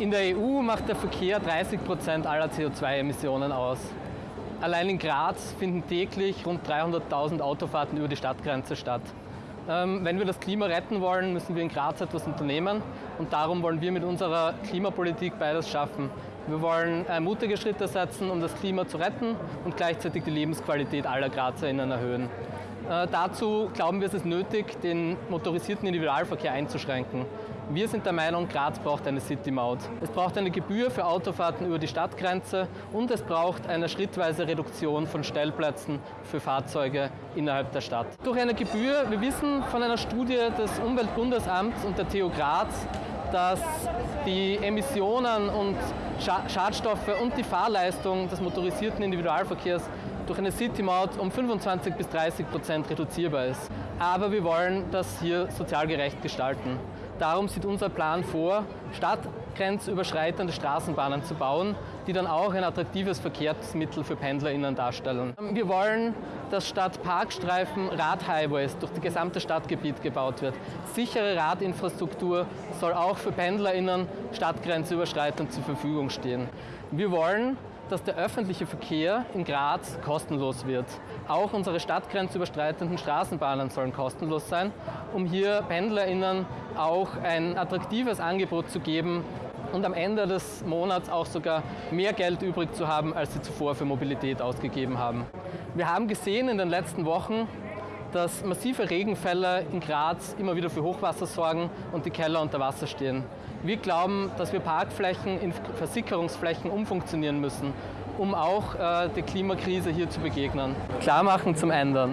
In der EU macht der Verkehr 30 Prozent aller CO2-Emissionen aus. Allein in Graz finden täglich rund 300.000 Autofahrten über die Stadtgrenze statt. Ähm, wenn wir das Klima retten wollen, müssen wir in Graz etwas unternehmen und darum wollen wir mit unserer Klimapolitik beides schaffen. Wir wollen mutige Schritte setzen, um das Klima zu retten und gleichzeitig die Lebensqualität aller GrazerInnen erhöhen. Äh, dazu glauben wir, es ist nötig, den motorisierten Individualverkehr einzuschränken. Wir sind der Meinung, Graz braucht eine City-Maut. Es braucht eine Gebühr für Autofahrten über die Stadtgrenze und es braucht eine schrittweise Reduktion von Stellplätzen für Fahrzeuge innerhalb der Stadt. Durch eine Gebühr, wir wissen von einer Studie des Umweltbundesamts und der TU Graz, dass die Emissionen und Schadstoffe und die Fahrleistung des motorisierten Individualverkehrs durch eine City-Maut um 25 bis 30 Prozent reduzierbar ist. Aber wir wollen das hier sozial gerecht gestalten. Darum sieht unser Plan vor, stadtgrenzüberschreitende Straßenbahnen zu bauen, die dann auch ein attraktives Verkehrsmittel für PendlerInnen darstellen. Wir wollen, dass statt Parkstreifen Radhighways durch das gesamte Stadtgebiet gebaut wird. Sichere Radinfrastruktur soll auch für PendlerInnen stadtgrenzüberschreitend zur Verfügung stehen. Wir wollen, dass der öffentliche Verkehr in Graz kostenlos wird. Auch unsere stadtgrenzüberstreitenden Straßenbahnen sollen kostenlos sein, um hier PendlerInnen auch ein attraktives Angebot zu geben und am Ende des Monats auch sogar mehr Geld übrig zu haben, als sie zuvor für Mobilität ausgegeben haben. Wir haben gesehen in den letzten Wochen, dass massive Regenfälle in Graz immer wieder für Hochwasser sorgen und die Keller unter Wasser stehen. Wir glauben, dass wir Parkflächen in Versickerungsflächen umfunktionieren müssen, um auch äh, der Klimakrise hier zu begegnen. Klarmachen zum Ändern.